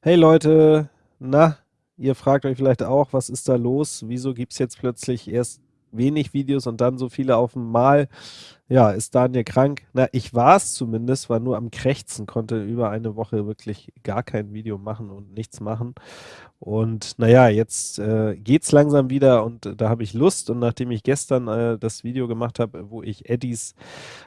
Hey Leute, na, ihr fragt euch vielleicht auch, was ist da los? Wieso gibt es jetzt plötzlich erst wenig Videos und dann so viele auf einmal? Ja, ist Daniel krank? Na, ich war es zumindest, war nur am Krächzen, konnte über eine Woche wirklich gar kein Video machen und nichts machen. Und naja, jetzt äh, geht's langsam wieder und äh, da habe ich Lust. Und nachdem ich gestern äh, das Video gemacht habe, wo ich Eddies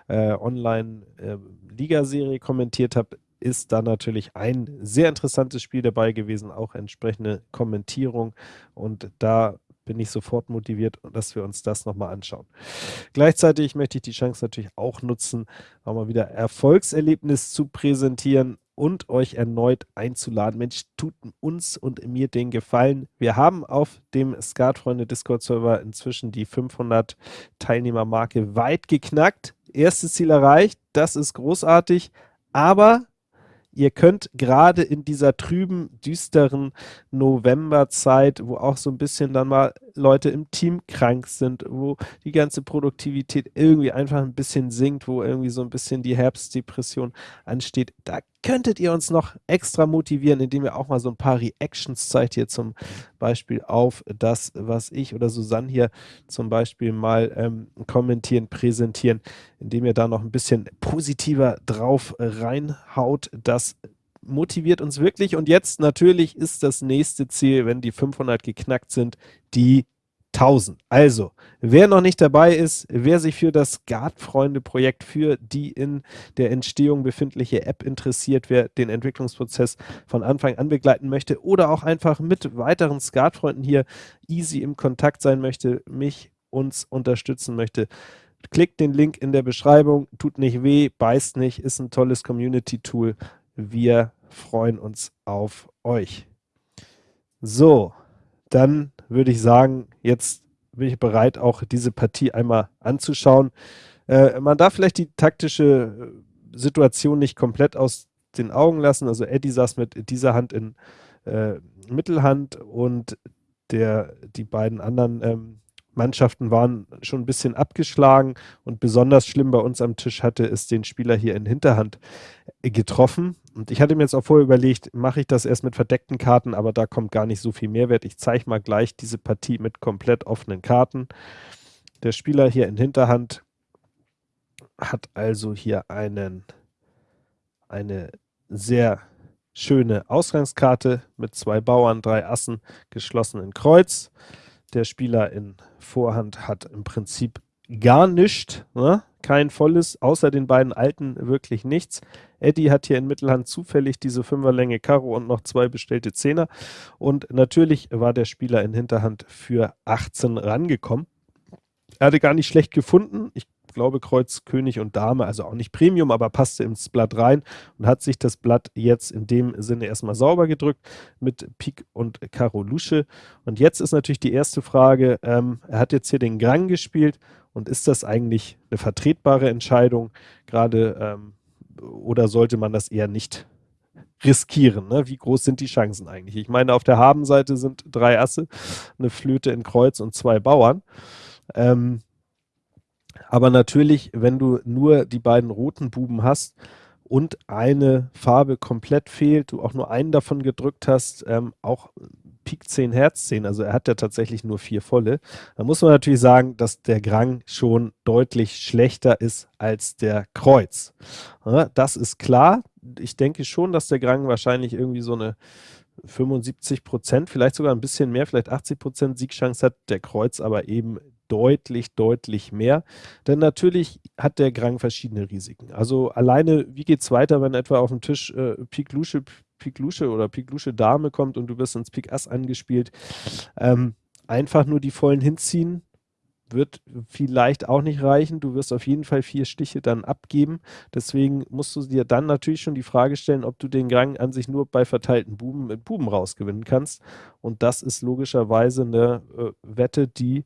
äh, Online-Liga-Serie kommentiert habe, ist da natürlich ein sehr interessantes Spiel dabei gewesen, auch entsprechende Kommentierung. Und da bin ich sofort motiviert, dass wir uns das nochmal anschauen. Gleichzeitig möchte ich die Chance natürlich auch nutzen, auch mal wieder Erfolgserlebnis zu präsentieren und euch erneut einzuladen. Mensch, tut uns und mir den Gefallen. Wir haben auf dem Skatfreunde Discord-Server inzwischen die 500 Teilnehmermarke weit geknackt. Erstes Ziel erreicht, das ist großartig, aber Ihr könnt gerade in dieser trüben, düsteren Novemberzeit, wo auch so ein bisschen dann mal Leute im Team krank sind, wo die ganze Produktivität irgendwie einfach ein bisschen sinkt, wo irgendwie so ein bisschen die Herbstdepression ansteht, da könntet ihr uns noch extra motivieren, indem ihr auch mal so ein paar Reactions zeigt, hier zum Beispiel auf das, was ich oder Susanne hier zum Beispiel mal ähm, kommentieren, präsentieren, indem ihr da noch ein bisschen positiver drauf reinhaut. Das motiviert uns wirklich. Und jetzt natürlich ist das nächste Ziel, wenn die 500 geknackt sind, die 1000. Also, wer noch nicht dabei ist, wer sich für das Skatfreunde-Projekt, für die in der Entstehung befindliche App interessiert, wer den Entwicklungsprozess von Anfang an begleiten möchte oder auch einfach mit weiteren Skatfreunden hier easy im Kontakt sein möchte, mich, uns unterstützen möchte, klickt den Link in der Beschreibung, tut nicht weh, beißt nicht, ist ein tolles Community-Tool. Wir freuen uns auf euch. So, dann würde ich sagen, jetzt bin ich bereit, auch diese Partie einmal anzuschauen. Äh, man darf vielleicht die taktische äh, Situation nicht komplett aus den Augen lassen. Also Eddie saß mit dieser Hand in äh, Mittelhand und der, die beiden anderen ähm, Mannschaften waren schon ein bisschen abgeschlagen und besonders schlimm bei uns am Tisch hatte es den Spieler hier in Hinterhand äh, getroffen. Und ich hatte mir jetzt auch vorher überlegt, mache ich das erst mit verdeckten Karten, aber da kommt gar nicht so viel Mehrwert. Ich zeige mal gleich diese Partie mit komplett offenen Karten. Der Spieler hier in Hinterhand hat also hier einen, eine sehr schöne Ausgangskarte mit zwei Bauern, drei Assen, geschlossen in Kreuz. Der Spieler in Vorhand hat im Prinzip gar nichts, ne? kein volles, außer den beiden alten wirklich nichts. Eddie hat hier in Mittelhand zufällig diese Fünferlänge Karo und noch zwei bestellte Zehner. Und natürlich war der Spieler in Hinterhand für 18 rangekommen. Er hatte gar nicht schlecht gefunden. Ich glaube Kreuz, König und Dame, also auch nicht Premium, aber passte ins Blatt rein und hat sich das Blatt jetzt in dem Sinne erstmal sauber gedrückt mit Pik und Karo Lusche. Und jetzt ist natürlich die erste Frage, ähm, er hat jetzt hier den Grang gespielt und ist das eigentlich eine vertretbare Entscheidung, gerade ähm, oder sollte man das eher nicht riskieren. Ne? Wie groß sind die Chancen eigentlich? Ich meine, auf der Habenseite sind drei Asse, eine Flöte in Kreuz und zwei Bauern. Ähm, aber natürlich, wenn du nur die beiden roten Buben hast und eine Farbe komplett fehlt, du auch nur einen davon gedrückt hast, ähm, auch Pik 10 Herz 10, also er hat ja tatsächlich nur vier volle, dann muss man natürlich sagen, dass der Grang schon deutlich schlechter ist als der Kreuz. Ja, das ist klar. Ich denke schon, dass der Grang wahrscheinlich irgendwie so eine 75 Prozent, vielleicht sogar ein bisschen mehr, vielleicht 80 Prozent Siegchance hat, der Kreuz aber eben deutlich, deutlich mehr. Denn natürlich hat der Grang verschiedene Risiken. Also alleine, wie geht es weiter, wenn etwa auf dem Tisch äh, Pik Lusche, Pik Lusche oder Pik Lusche Dame kommt und du wirst ins Pik Ass angespielt. Ähm, einfach nur die vollen hinziehen, wird vielleicht auch nicht reichen. Du wirst auf jeden Fall vier Stiche dann abgeben. Deswegen musst du dir dann natürlich schon die Frage stellen, ob du den Gang an sich nur bei verteilten Buben mit Buben rausgewinnen kannst. Und das ist logischerweise eine äh, Wette, die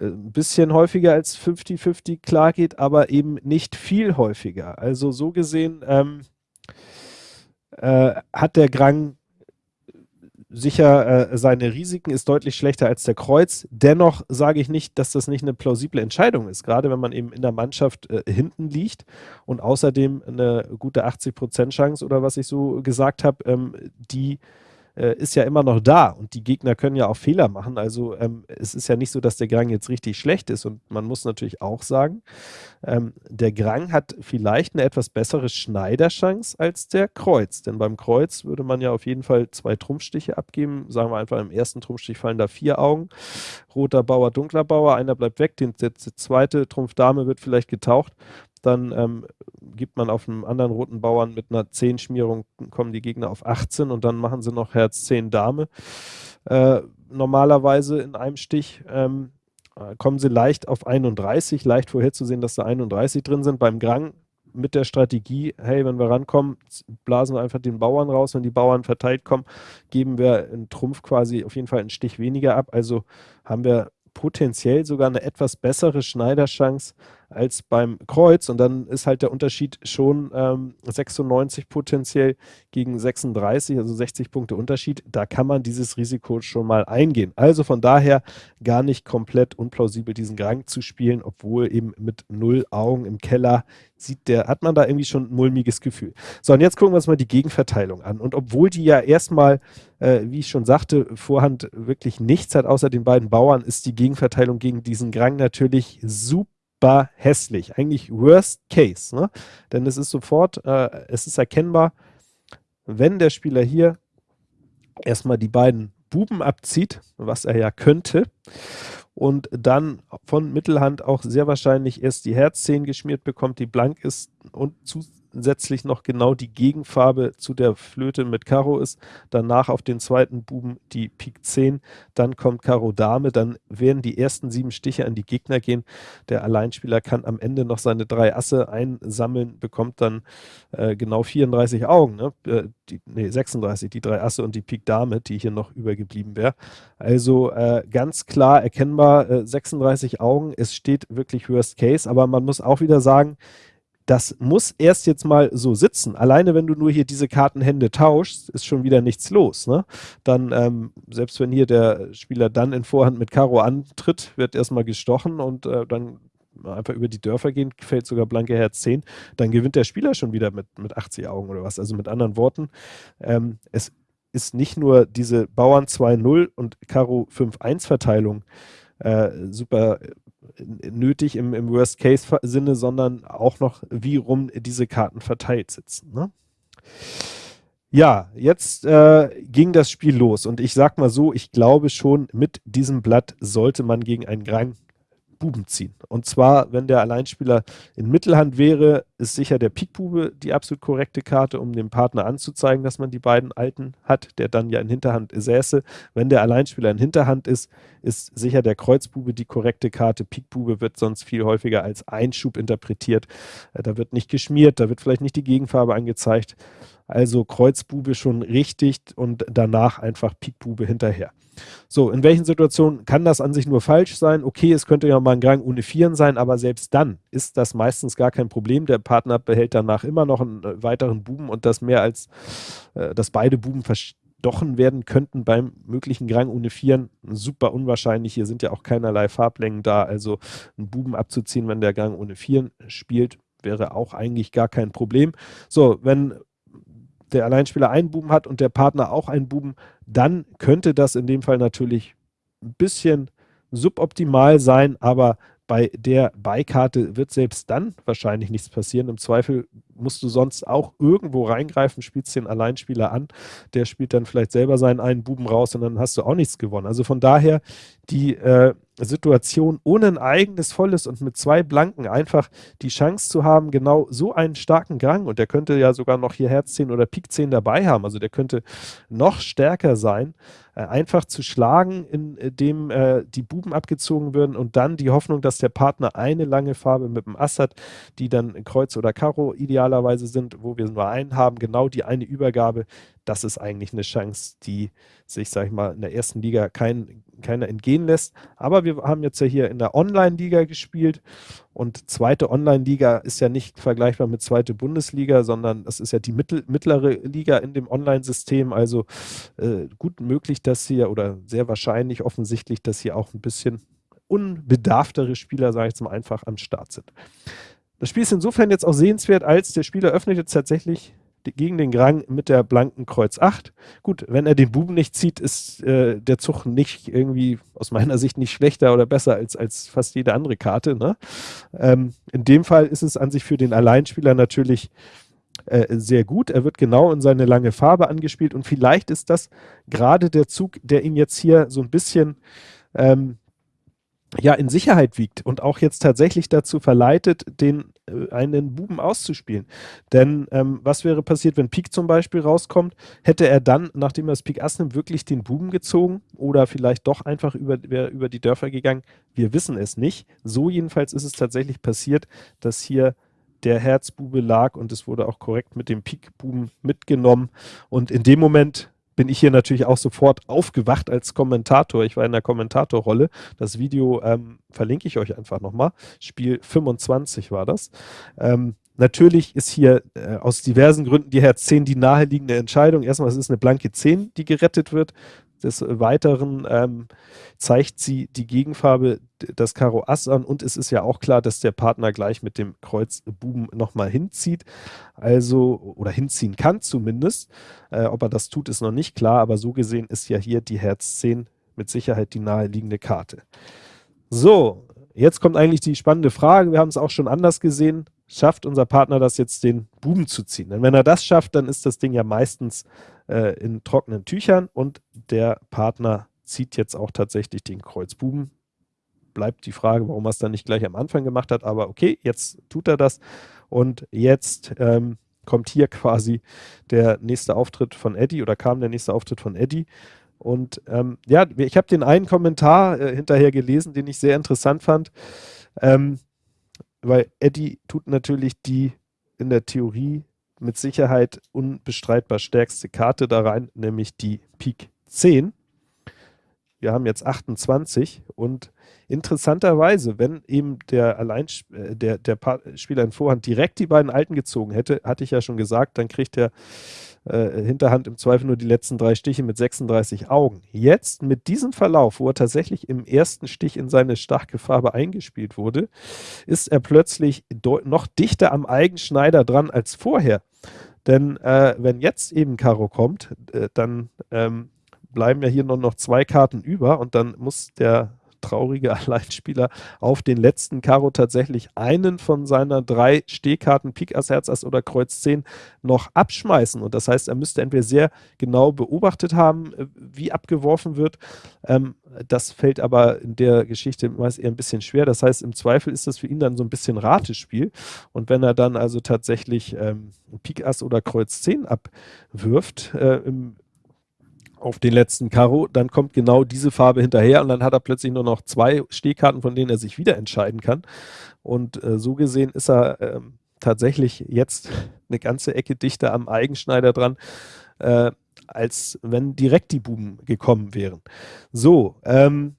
ein bisschen häufiger als 50-50 klar geht, aber eben nicht viel häufiger. Also so gesehen ähm, äh, hat der Grang sicher äh, seine Risiken, ist deutlich schlechter als der Kreuz. Dennoch sage ich nicht, dass das nicht eine plausible Entscheidung ist, gerade wenn man eben in der Mannschaft äh, hinten liegt und außerdem eine gute 80% Chance oder was ich so gesagt habe, ähm, die äh, ist ja immer noch da und die Gegner können ja auch Fehler machen. Also ähm, es ist ja nicht so, dass der Grang jetzt richtig schlecht ist und man muss natürlich auch sagen, ähm, der Grang hat vielleicht eine etwas bessere Schneiderchance als der Kreuz, denn beim Kreuz würde man ja auf jeden Fall zwei Trumpfstiche abgeben. Sagen wir einfach, im ersten Trumpfstich fallen da vier Augen, roter Bauer, dunkler Bauer, einer bleibt weg, den, der, zweite Trumpf Dame wird vielleicht getaucht dann ähm, gibt man auf einem anderen roten Bauern mit einer 10 Schmierung, kommen die Gegner auf 18 und dann machen sie noch Herz 10 Dame. Äh, normalerweise in einem Stich ähm, äh, kommen sie leicht auf 31, leicht vorherzusehen, dass da 31 drin sind. Beim Grang mit der Strategie, hey, wenn wir rankommen, blasen wir einfach den Bauern raus. Wenn die Bauern verteilt kommen, geben wir einen Trumpf quasi auf jeden Fall einen Stich weniger ab. Also haben wir potenziell sogar eine etwas bessere Schneiderchance als beim Kreuz. Und dann ist halt der Unterschied schon ähm, 96 potenziell gegen 36, also 60 Punkte Unterschied. Da kann man dieses Risiko schon mal eingehen. Also von daher gar nicht komplett unplausibel, diesen Gang zu spielen, obwohl eben mit null Augen im Keller sieht der, hat man da irgendwie schon ein mulmiges Gefühl. So, und jetzt gucken wir uns mal die Gegenverteilung an. Und obwohl die ja erstmal, äh, wie ich schon sagte, Vorhand wirklich nichts hat außer den beiden Bauern, ist die Gegenverteilung gegen diesen Grang natürlich super furchtbar hässlich. Eigentlich worst case. Ne? Denn es ist sofort, äh, es ist erkennbar, wenn der Spieler hier erstmal die beiden Buben abzieht, was er ja könnte, und dann von Mittelhand auch sehr wahrscheinlich erst die Herz 10 geschmiert bekommt, die blank ist und zu, zusätzlich noch genau die Gegenfarbe zu der Flöte mit Karo ist. Danach auf den zweiten Buben die Pik 10, dann kommt Karo Dame, dann werden die ersten sieben Stiche an die Gegner gehen. Der Alleinspieler kann am Ende noch seine drei Asse einsammeln, bekommt dann äh, genau 34 Augen, ne? Äh, die, nee, 36, die drei Asse und die Pik Dame, die hier noch übergeblieben wäre. Also äh, ganz klar erkennbar 36 äh, Augen. Es steht wirklich Worst Case, aber man muss auch wieder sagen, das muss erst jetzt mal so sitzen. Alleine wenn du nur hier diese Kartenhände tauschst, ist schon wieder nichts los. Ne? Dann, ähm, selbst wenn hier der Spieler dann in Vorhand mit Karo antritt, wird erstmal gestochen und äh, dann einfach über die Dörfer gehen, fällt sogar blanke Herz 10, dann gewinnt der Spieler schon wieder mit, mit 80 Augen oder was. Also mit anderen Worten, ähm, es ist nicht nur diese Bauern 2-0 und Karo 5-1 Verteilung äh, super nötig im, im Worst-Case-Sinne, sondern auch noch, wie rum diese Karten verteilt sitzen. Ne? Ja, jetzt äh, ging das Spiel los und ich sag mal so, ich glaube schon, mit diesem Blatt sollte man gegen einen Grang Buben ziehen. Und zwar, wenn der Alleinspieler in Mittelhand wäre, ist sicher der Pikbube die absolut korrekte Karte, um dem Partner anzuzeigen, dass man die beiden Alten hat, der dann ja in Hinterhand säße. Wenn der Alleinspieler in Hinterhand ist, ist sicher der Kreuzbube die korrekte Karte. Pikbube wird sonst viel häufiger als Einschub interpretiert. Äh, da wird nicht geschmiert, da wird vielleicht nicht die Gegenfarbe angezeigt. Also Kreuzbube schon richtig und danach einfach Pikbube hinterher. So, in welchen Situationen kann das an sich nur falsch sein? Okay, es könnte ja mal ein Gang ohne Vieren sein, aber selbst dann ist das meistens gar kein Problem. Der Partner behält danach immer noch einen äh, weiteren Buben und das mehr als, äh, dass beide Buben verstochen werden könnten beim möglichen Gang ohne Vieren. Super unwahrscheinlich. Hier sind ja auch keinerlei Farblängen da. Also einen Buben abzuziehen, wenn der Gang ohne Vieren spielt, wäre auch eigentlich gar kein Problem. So, wenn der Alleinspieler einen Buben hat und der Partner auch einen Buben, dann könnte das in dem Fall natürlich ein bisschen suboptimal sein, aber bei der Beikarte wird selbst dann wahrscheinlich nichts passieren. Im Zweifel musst du sonst auch irgendwo reingreifen, spielst den Alleinspieler an, der spielt dann vielleicht selber seinen einen Buben raus und dann hast du auch nichts gewonnen. Also von daher die äh, Situation ohne ein eigenes Volles und mit zwei Blanken einfach die Chance zu haben, genau so einen starken Gang und der könnte ja sogar noch hier Herz 10 oder Pik 10 dabei haben, also der könnte noch stärker sein, äh, einfach zu schlagen, indem äh, die Buben abgezogen würden und dann die Hoffnung, dass der Partner eine lange Farbe mit dem Ass hat, die dann Kreuz oder Karo idealerweise sind, wo wir nur einen haben, genau die eine Übergabe, das ist eigentlich eine Chance, die sich, sag ich mal, in der ersten Liga kein keiner entgehen lässt. Aber wir haben jetzt ja hier in der Online-Liga gespielt und zweite Online-Liga ist ja nicht vergleichbar mit zweite Bundesliga, sondern das ist ja die mittel, mittlere Liga in dem Online-System. Also äh, gut möglich, dass hier oder sehr wahrscheinlich offensichtlich, dass hier auch ein bisschen unbedarftere Spieler, sage ich jetzt mal einfach, am Start sind. Das Spiel ist insofern jetzt auch sehenswert, als der Spieler öffnet jetzt tatsächlich gegen den Grang mit der blanken Kreuz 8. Gut, wenn er den Buben nicht zieht, ist äh, der Zug nicht irgendwie aus meiner Sicht nicht schlechter oder besser als, als fast jede andere Karte. Ne? Ähm, in dem Fall ist es an sich für den Alleinspieler natürlich äh, sehr gut. Er wird genau in seine lange Farbe angespielt und vielleicht ist das gerade der Zug, der ihn jetzt hier so ein bisschen ähm, ja in Sicherheit wiegt und auch jetzt tatsächlich dazu verleitet, den äh, einen Buben auszuspielen. Denn ähm, was wäre passiert, wenn Pik zum Beispiel rauskommt? Hätte er dann, nachdem er das Pik Ass nimmt, wirklich den Buben gezogen oder vielleicht doch einfach über, über die Dörfer gegangen? Wir wissen es nicht. So jedenfalls ist es tatsächlich passiert, dass hier der Herzbube lag und es wurde auch korrekt mit dem Pik-Buben mitgenommen. Und in dem Moment bin ich hier natürlich auch sofort aufgewacht als Kommentator. Ich war in der Kommentatorrolle. Das Video ähm, verlinke ich euch einfach nochmal. Spiel 25 war das. Ähm, natürlich ist hier äh, aus diversen Gründen die Herz 10 die naheliegende Entscheidung. Erstmal, es ist eine blanke 10, die gerettet wird. Des Weiteren ähm, zeigt sie die Gegenfarbe, das Karo Ass an. Und es ist ja auch klar, dass der Partner gleich mit dem Kreuz Buben nochmal hinzieht, also oder hinziehen kann zumindest. Äh, ob er das tut, ist noch nicht klar, aber so gesehen ist ja hier die Herz 10 mit Sicherheit die naheliegende Karte. So, jetzt kommt eigentlich die spannende Frage, wir haben es auch schon anders gesehen, schafft unser Partner das jetzt, den Buben zu ziehen? Denn wenn er das schafft, dann ist das Ding ja meistens äh, in trockenen Tüchern und der Partner zieht jetzt auch tatsächlich den Kreuzbuben. Bleibt die Frage, warum er es dann nicht gleich am Anfang gemacht hat, aber okay, jetzt tut er das und jetzt ähm, kommt hier quasi der nächste Auftritt von Eddie oder kam der nächste Auftritt von Eddie. Und ähm, ja, ich habe den einen Kommentar äh, hinterher gelesen, den ich sehr interessant fand, ähm, weil Eddie tut natürlich die in der Theorie mit Sicherheit unbestreitbar stärkste Karte da rein, nämlich die Pik 10. Wir haben jetzt 28 und interessanterweise, wenn eben der, Allein, äh, der, der Spieler in Vorhand direkt die beiden Alten gezogen hätte, hatte ich ja schon gesagt, dann kriegt er äh, Hinterhand im Zweifel nur die letzten drei Stiche mit 36 Augen. Jetzt mit diesem Verlauf, wo er tatsächlich im ersten Stich in seine starke Farbe eingespielt wurde, ist er plötzlich noch dichter am Eigenschneider dran als vorher. Denn äh, wenn jetzt eben Karo kommt, äh, dann ähm, bleiben ja hier nur noch zwei Karten über und dann muss der traurige Alleinspieler auf den letzten Karo tatsächlich einen von seiner drei Stehkarten, Pik Ass, Herz Ass oder Kreuz 10 noch abschmeißen. Und das heißt, er müsste entweder sehr genau beobachtet haben, äh, wie abgeworfen wird. Ähm, das fällt aber in der Geschichte meist eher ein bisschen schwer. Das heißt, im Zweifel ist das für ihn dann so ein bisschen Ratespiel. Und wenn er dann also tatsächlich ähm, Pik Ass oder Kreuz 10 abwirft, äh, im auf den letzten Karo, dann kommt genau diese Farbe hinterher und dann hat er plötzlich nur noch zwei Stehkarten, von denen er sich wieder entscheiden kann. Und äh, so gesehen ist er äh, tatsächlich jetzt eine ganze Ecke dichter am Eigenschneider dran, äh, als wenn direkt die Buben gekommen wären. So, ähm,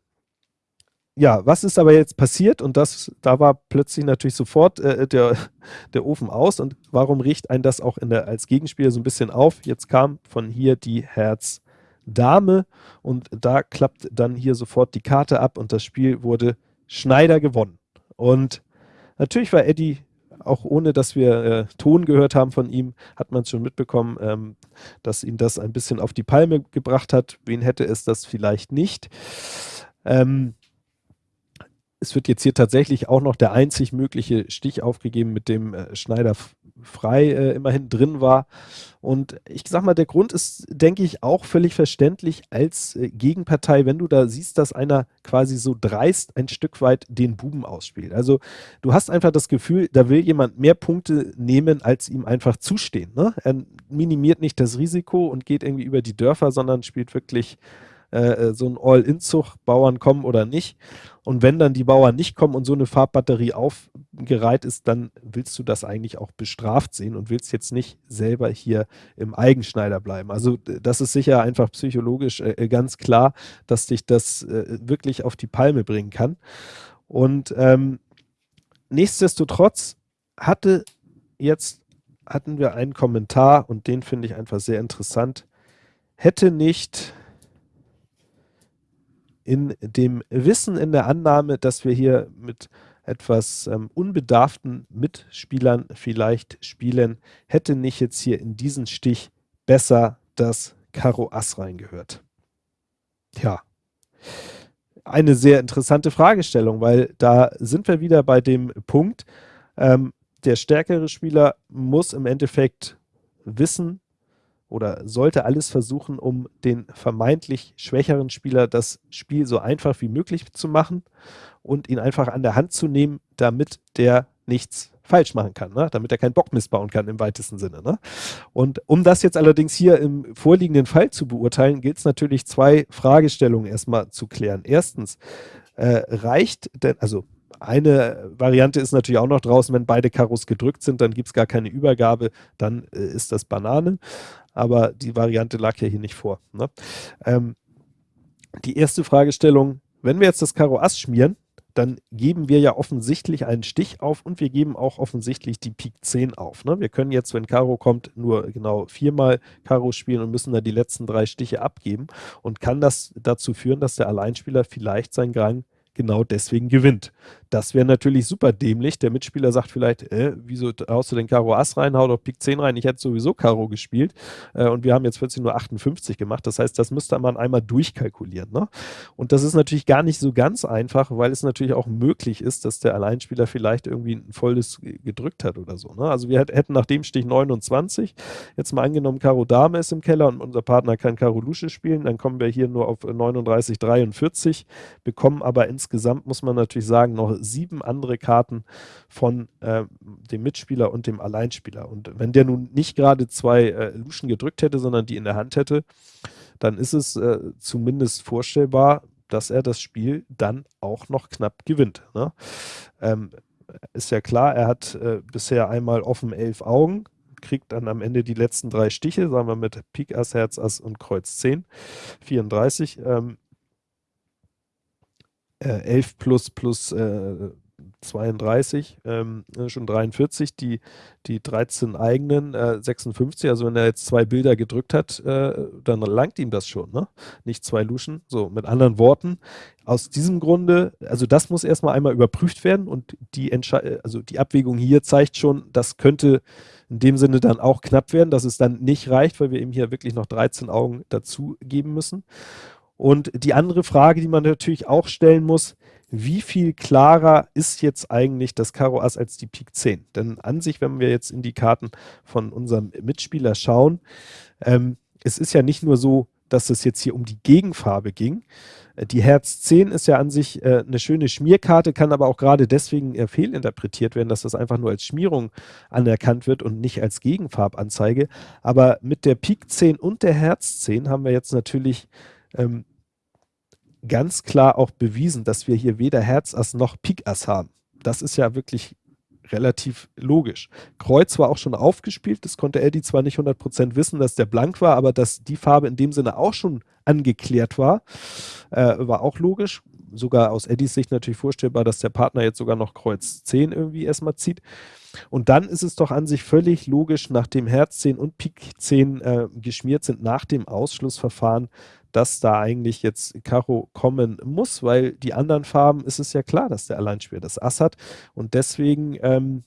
ja, was ist aber jetzt passiert? Und das, da war plötzlich natürlich sofort äh, der, der Ofen aus. Und warum riecht ein das auch der, als Gegenspieler so ein bisschen auf? Jetzt kam von hier die Herz Dame und da klappt dann hier sofort die Karte ab und das Spiel wurde Schneider gewonnen. Und natürlich war Eddie, auch ohne dass wir äh, Ton gehört haben von ihm, hat man schon mitbekommen, ähm, dass ihn das ein bisschen auf die Palme gebracht hat. Wen hätte es das vielleicht nicht? Ähm, es wird jetzt hier tatsächlich auch noch der einzig mögliche Stich aufgegeben, mit dem äh, Schneider frei äh, immerhin drin war. Und ich sag mal, der Grund ist, denke ich, auch völlig verständlich als äh, Gegenpartei, wenn du da siehst, dass einer quasi so dreist ein Stück weit den Buben ausspielt. Also du hast einfach das Gefühl, da will jemand mehr Punkte nehmen, als ihm einfach zustehen. Ne? Er minimiert nicht das Risiko und geht irgendwie über die Dörfer, sondern spielt wirklich äh, so ein All-In-Zug Bauern kommen oder nicht. Und wenn dann die Bauern nicht kommen und so eine Farbbatterie aufgereiht ist, dann willst du das eigentlich auch bestraft sehen und willst jetzt nicht selber hier im Eigenschneider bleiben. Also das ist sicher einfach psychologisch äh, äh, ganz klar, dass dich das äh, wirklich auf die Palme bringen kann. Und ähm, nichtsdestotrotz hatte jetzt hatten wir einen Kommentar und den finde ich einfach sehr interessant. Hätte nicht in dem Wissen, in der Annahme, dass wir hier mit etwas ähm, unbedarften Mitspielern vielleicht spielen, hätte nicht jetzt hier in diesen Stich besser das Karo Ass reingehört. Tja, eine sehr interessante Fragestellung, weil da sind wir wieder bei dem Punkt, ähm, der stärkere Spieler muss im Endeffekt wissen, oder sollte alles versuchen, um den vermeintlich schwächeren Spieler das Spiel so einfach wie möglich zu machen und ihn einfach an der Hand zu nehmen, damit der nichts falsch machen kann, ne? damit er keinen Bock missbauen kann im weitesten Sinne. Ne? Und um das jetzt allerdings hier im vorliegenden Fall zu beurteilen, gilt es natürlich zwei Fragestellungen erstmal zu klären. Erstens, äh, reicht denn, also eine Variante ist natürlich auch noch draußen, wenn beide Karos gedrückt sind, dann gibt es gar keine Übergabe, dann äh, ist das Banane aber die Variante lag ja hier nicht vor. Ne? Ähm, die erste Fragestellung, wenn wir jetzt das Karo Ass schmieren, dann geben wir ja offensichtlich einen Stich auf und wir geben auch offensichtlich die Pik 10 auf. Ne? Wir können jetzt, wenn Karo kommt, nur genau viermal Karo spielen und müssen dann die letzten drei Stiche abgeben und kann das dazu führen, dass der Alleinspieler vielleicht seinen Gang genau deswegen gewinnt. Das wäre natürlich super dämlich. Der Mitspieler sagt vielleicht, äh, wieso haust du den Karo Ass rein, hau doch Pik 10 rein, ich hätte sowieso Karo gespielt äh, und wir haben jetzt plötzlich nur 58 gemacht. Das heißt, das müsste man einmal durchkalkulieren. Ne? Und das ist natürlich gar nicht so ganz einfach, weil es natürlich auch möglich ist, dass der Alleinspieler vielleicht irgendwie ein volles gedrückt hat oder so. Ne? Also wir hätten nach dem Stich 29, jetzt mal angenommen, Karo Dame ist im Keller und unser Partner kann Karo Lusche spielen, dann kommen wir hier nur auf 39, 43, bekommen aber insgesamt muss man natürlich sagen, noch sieben andere Karten von äh, dem Mitspieler und dem Alleinspieler. Und wenn der nun nicht gerade zwei äh, Luschen gedrückt hätte, sondern die in der Hand hätte, dann ist es äh, zumindest vorstellbar, dass er das Spiel dann auch noch knapp gewinnt. Ne? Ähm, ist ja klar, er hat äh, bisher einmal offen elf Augen, kriegt dann am Ende die letzten drei Stiche, sagen wir mit Pik Ass, Herz Ass und Kreuz 10, 34. Ähm, äh, 11 plus plus äh, 32, ähm, ne, schon 43, die, die 13 eigenen äh, 56, also wenn er jetzt zwei Bilder gedrückt hat, äh, dann langt ihm das schon, ne? Nicht zwei Luschen. So, mit anderen Worten, aus diesem Grunde, also das muss erstmal einmal überprüft werden und die Entschei also die Abwägung hier zeigt schon, das könnte in dem Sinne dann auch knapp werden, dass es dann nicht reicht, weil wir ihm hier wirklich noch 13 Augen dazu geben müssen. Und die andere Frage, die man natürlich auch stellen muss, wie viel klarer ist jetzt eigentlich das Karo Ass als die Pik 10? Denn an sich, wenn wir jetzt in die Karten von unserem Mitspieler schauen, ähm, es ist ja nicht nur so, dass es jetzt hier um die Gegenfarbe ging. Äh, die Herz 10 ist ja an sich äh, eine schöne Schmierkarte, kann aber auch gerade deswegen äh, fehlinterpretiert werden, dass das einfach nur als Schmierung anerkannt wird und nicht als Gegenfarbanzeige. Aber mit der Pik 10 und der Herz 10 haben wir jetzt natürlich ähm, ganz klar auch bewiesen, dass wir hier weder Herzass noch Pikass haben. Das ist ja wirklich relativ logisch. Kreuz war auch schon aufgespielt, das konnte Eddie zwar nicht 100% wissen, dass der blank war, aber dass die Farbe in dem Sinne auch schon angeklärt war, äh, war auch logisch. Sogar aus Eddies Sicht natürlich vorstellbar, dass der Partner jetzt sogar noch Kreuz 10 irgendwie erstmal zieht. Und dann ist es doch an sich völlig logisch, nachdem Herz 10 und Pik 10 äh, geschmiert sind, nach dem Ausschlussverfahren, dass da eigentlich jetzt Karo kommen muss, weil die anderen Farben ist es ja klar, dass der Alleinspieler das Ass hat. Und deswegen ähm,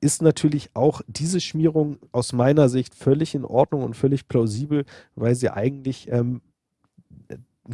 ist natürlich auch diese Schmierung aus meiner Sicht völlig in Ordnung und völlig plausibel, weil sie eigentlich ähm,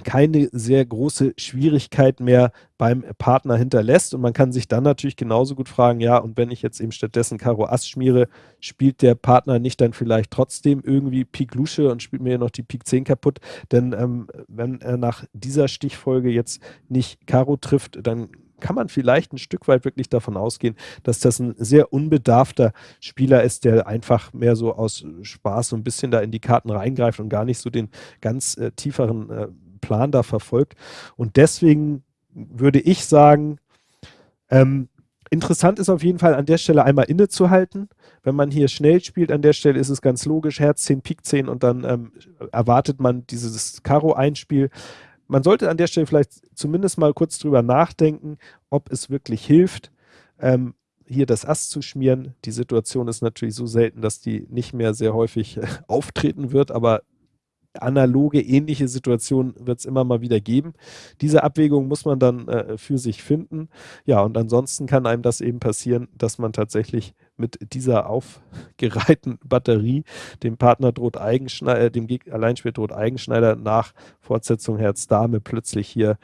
keine sehr große Schwierigkeit mehr beim Partner hinterlässt. Und man kann sich dann natürlich genauso gut fragen, ja, und wenn ich jetzt eben stattdessen Karo Ass schmiere, spielt der Partner nicht dann vielleicht trotzdem irgendwie Pik Lusche und spielt mir noch die Pik 10 kaputt? Denn ähm, wenn er nach dieser Stichfolge jetzt nicht Karo trifft, dann kann man vielleicht ein Stück weit wirklich davon ausgehen, dass das ein sehr unbedarfter Spieler ist, der einfach mehr so aus Spaß so ein bisschen da in die Karten reingreift und gar nicht so den ganz äh, tieferen äh, Plan da verfolgt. Und deswegen würde ich sagen, ähm, interessant ist auf jeden Fall an der Stelle einmal innezuhalten. Wenn man hier schnell spielt, an der Stelle ist es ganz logisch, Herz 10, Pik 10 und dann ähm, erwartet man dieses Karo-Einspiel. Man sollte an der Stelle vielleicht zumindest mal kurz drüber nachdenken, ob es wirklich hilft, ähm, hier das Ass zu schmieren. Die Situation ist natürlich so selten, dass die nicht mehr sehr häufig äh, auftreten wird, aber analoge, ähnliche Situationen wird es immer mal wieder geben. Diese Abwägung muss man dann äh, für sich finden. Ja, und ansonsten kann einem das eben passieren, dass man tatsächlich mit dieser aufgereihten Batterie dem Partner droht Eigenschneider, äh, dem Alleinspiel droht Eigenschneider nach Fortsetzung Herz Dame plötzlich hier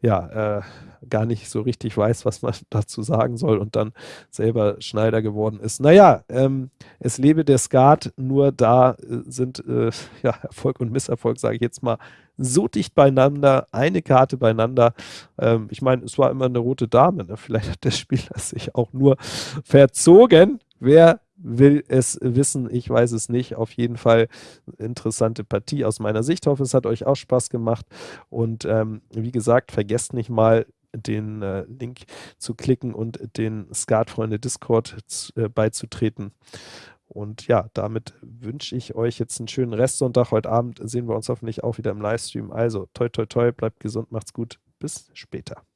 ja äh, gar nicht so richtig weiß, was man dazu sagen soll und dann selber Schneider geworden ist. Naja, ähm, es lebe der Skat, nur da äh, sind äh, ja, Erfolg und Misserfolg, sage ich jetzt mal, so dicht beieinander, eine Karte beieinander. Ähm, ich meine, es war immer eine rote Dame. Ne? Vielleicht hat der Spieler sich auch nur verzogen. Wer will es wissen? Ich weiß es nicht. Auf jeden Fall interessante Partie aus meiner Sicht. Ich hoffe, es hat euch auch Spaß gemacht. Und ähm, wie gesagt, vergesst nicht mal, den äh, Link zu klicken und den Skatfreunde Discord äh, beizutreten. Und ja, damit wünsche ich euch jetzt einen schönen Restsonntag. Heute Abend sehen wir uns hoffentlich auch wieder im Livestream. Also, toi, toi, toi, bleibt gesund, macht's gut. Bis später.